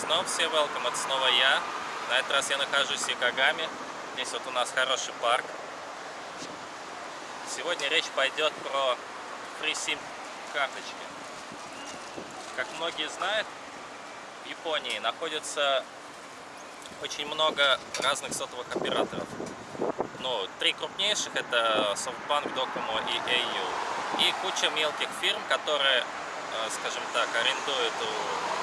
Снова все welcome, это снова я. На этот раз я нахожусь в Икагаме. Здесь вот у нас хороший парк. Сегодня речь пойдет про FreeSIM карточки. Как многие знают, в Японии находится очень много разных сотовых операторов. Ну, три крупнейших это SoftBank, Docomo и AU. И куча мелких фирм, которые, э, скажем так, арендуют у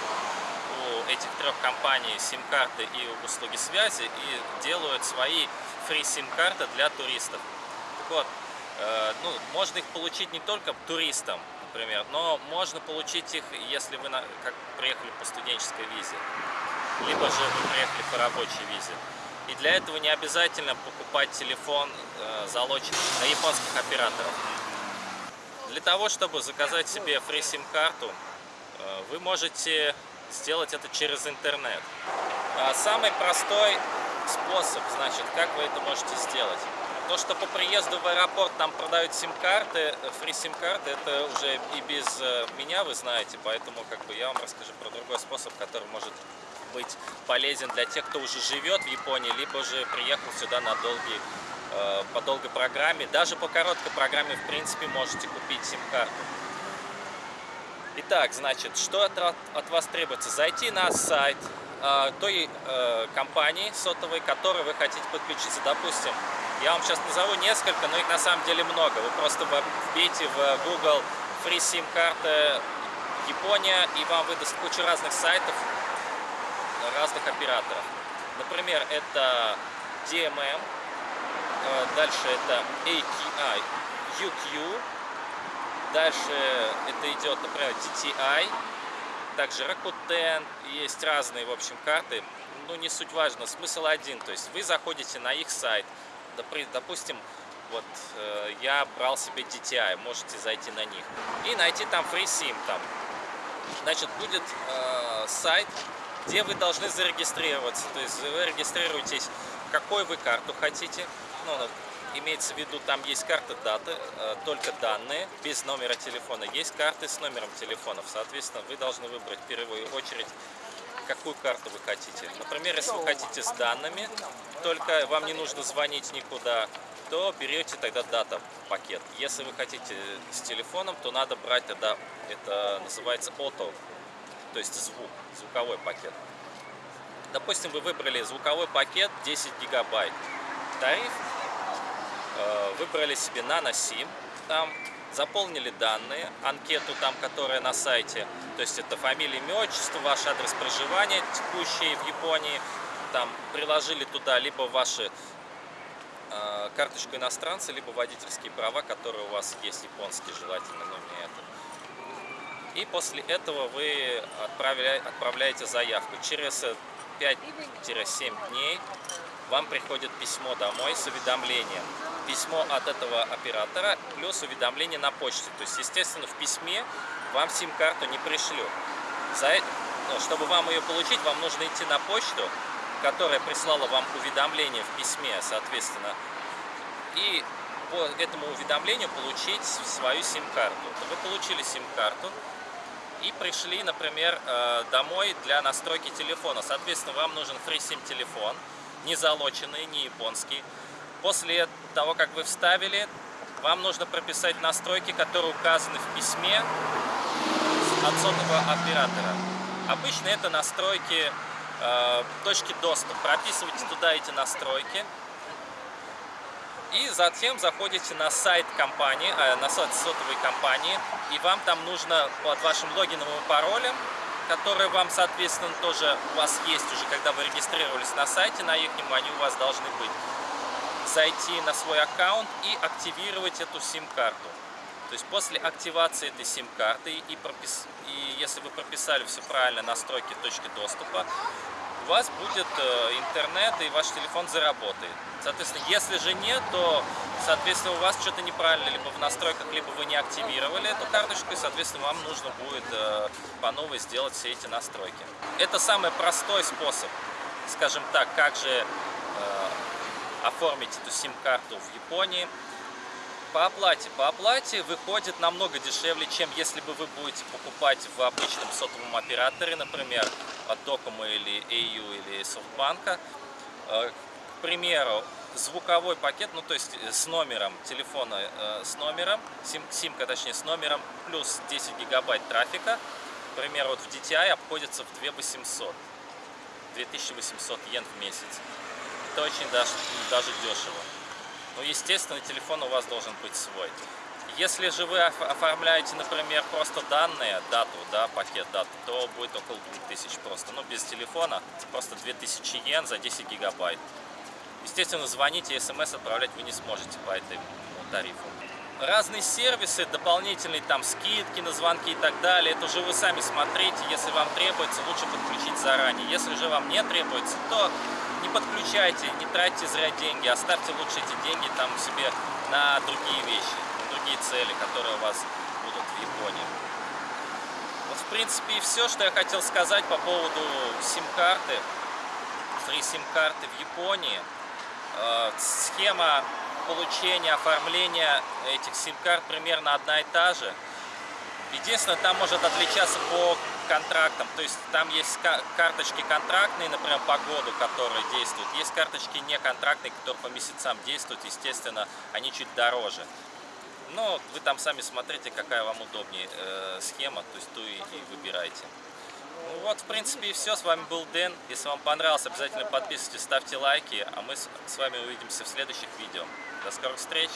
этих трех компаний сим-карты и услуги связи и делают свои фри сим-карты для туристов. Так вот, э, ну, можно их получить не только туристам, например, но можно получить их, если вы на, как приехали по студенческой визе, либо же вы приехали по рабочей визе. И для этого не обязательно покупать телефон, э, залоченный на японских операторов. Для того, чтобы заказать себе фри-сим-карту, э, вы можете сделать это через интернет. А самый простой способ, значит, как вы это можете сделать. То, что по приезду в аэропорт там продают сим-карты, фри-сим-карты, это уже и без э, меня вы знаете, поэтому как бы я вам расскажу про другой способ, который может быть полезен для тех, кто уже живет в Японии, либо же приехал сюда на долгий, э, по долгой программе. Даже по короткой программе, в принципе, можете купить сим-карту. Итак, значит, что от, от вас требуется? Зайти на сайт э, той э, компании сотовой, которой вы хотите подключиться. Допустим, я вам сейчас назову несколько, но их на самом деле много. Вы просто вбейте в Google Free SIM карты Япония, и вам выдаст кучу разных сайтов, разных операторов. Например, это DMM, э, дальше это AKI, UQ, дальше это идет, например, DTI, также Rakuten, есть разные, в общем, карты, ну, не суть важно, смысл один, то есть вы заходите на их сайт, допустим, вот э, я брал себе DTI, можете зайти на них и найти там FreeSIM там. Значит, будет э, сайт, где вы должны зарегистрироваться. То есть вы регистрируетесь, какой вы карту хотите. Ну, имеется в виду, там есть карта даты, э, только данные, без номера телефона. Есть карты с номером телефонов. Соответственно, вы должны выбрать в первую очередь, какую карту вы хотите. Например, если вы хотите с данными, только вам не нужно звонить никуда, то берете тогда дата пакет. Если вы хотите с телефоном, то надо брать тогда, это называется auto то есть звук, звуковой пакет. Допустим, вы выбрали звуковой пакет 10 гигабайт. Тариф выбрали себе нано SIM, там заполнили данные, анкету там, которая на сайте, то есть это фамилия, имя, отчество, ваш адрес проживания текущий в Японии, там приложили туда либо ваши э, карточку иностранца, либо водительские права, которые у вас есть японские, желательно, но не это. И после этого вы отправляете заявку. Через 5-7 дней вам приходит письмо домой с уведомлением. Письмо от этого оператора плюс уведомление на почте. То есть, естественно, в письме вам сим-карту не пришлю. За, ну, чтобы вам ее получить, вам нужно идти на почту, которая прислала вам уведомление в письме, соответственно, и по этому уведомлению получить свою сим-карту. Вы получили сим-карту, и пришли, например, э, домой для настройки телефона. Соответственно, вам нужен FreeSIM телефон, не залоченный, не японский. После того, как вы вставили, вам нужно прописать настройки, которые указаны в письме от сотового оператора. Обычно это настройки э, точки доступа. Прописывайте туда эти настройки. И затем заходите на сайт компании, э, на сайт сотовой компании, и вам там нужно под вашим логином и паролем, которые вам, соответственно, тоже у вас есть уже, когда вы регистрировались на сайте, на их они у вас должны быть, зайти на свой аккаунт и активировать эту сим-карту. То есть после активации этой сим-карты и, пропис... и если вы прописали все правильно настройки точки доступа, у вас будет э, интернет и ваш телефон заработает. Соответственно, если же нет, то, соответственно, у вас что-то неправильно, либо в настройках, либо вы не активировали эту карточку, и, соответственно, вам нужно будет э, по новой сделать все эти настройки. Это самый простой способ, скажем так, как же э, оформить эту сим-карту в Японии. По оплате. По оплате выходит намного дешевле, чем если бы вы будете покупать в обычном сотовом операторе, например, от Docomo или AU или Softbank. Э, к примеру, звуковой пакет, ну то есть с номером телефона, э, с номером, сим, симка точнее с номером, плюс 10 гигабайт трафика, к примеру, вот в DTI обходится в 2800, 2800 йен в месяц. Это очень даже, даже дешево. Ну, естественно, телефон у вас должен быть свой. Если же вы оформляете, например, просто данные, дату, да, пакет даты, то будет около 2000 просто. Ну, без телефона, просто 2000 йен за 10 гигабайт. Естественно, звонить и смс отправлять вы не сможете по этому тарифу. Разные сервисы, дополнительные там скидки на звонки и так далее, это уже вы сами смотрите. Если вам требуется, лучше подключить заранее. Если же вам не требуется, то не подключайте, не тратьте зря деньги, оставьте лучше эти деньги там себе на другие вещи, на другие цели, которые у вас будут в Японии. Вот, в принципе, и все, что я хотел сказать по поводу сим-карты, фри сим-карты в Японии. Э, схема получения, оформления этих сим-карт примерно одна и та же. Единственное, там может отличаться по контрактам, то есть там есть карточки контрактные, например, по году, которые действуют, есть карточки неконтрактные, которые по месяцам действуют, естественно, они чуть дороже. Но вы там сами смотрите, какая вам удобнее э, схема, то есть ту и, и выбирайте. Ну вот, в принципе, и все. С вами был Дэн. Если вам понравилось, обязательно подписывайтесь, ставьте лайки, а мы с вами увидимся в следующих видео. До скорых встреч!